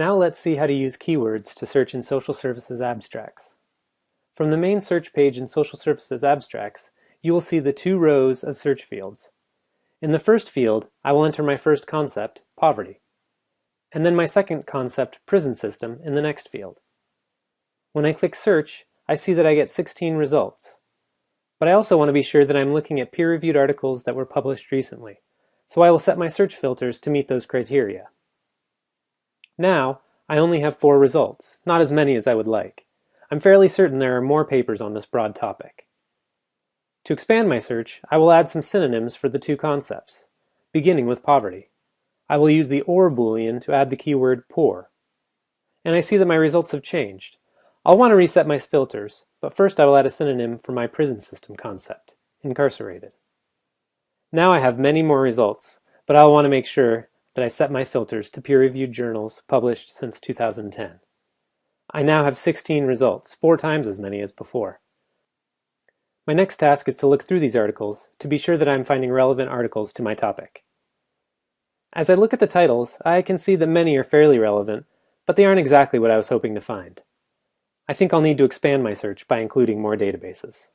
Now let's see how to use keywords to search in social services abstracts. From the main search page in social services abstracts, you will see the two rows of search fields. In the first field, I will enter my first concept, poverty, and then my second concept, prison system, in the next field. When I click search, I see that I get 16 results. But I also want to be sure that I'm looking at peer-reviewed articles that were published recently, so I will set my search filters to meet those criteria. Now, I only have four results, not as many as I would like. I'm fairly certain there are more papers on this broad topic. To expand my search, I will add some synonyms for the two concepts, beginning with poverty. I will use the OR boolean to add the keyword poor. And I see that my results have changed. I'll want to reset my filters, but first I will add a synonym for my prison system concept, incarcerated. Now I have many more results, but I'll want to make sure that I set my filters to peer-reviewed journals published since 2010. I now have 16 results, four times as many as before. My next task is to look through these articles to be sure that I'm finding relevant articles to my topic. As I look at the titles, I can see that many are fairly relevant, but they aren't exactly what I was hoping to find. I think I'll need to expand my search by including more databases.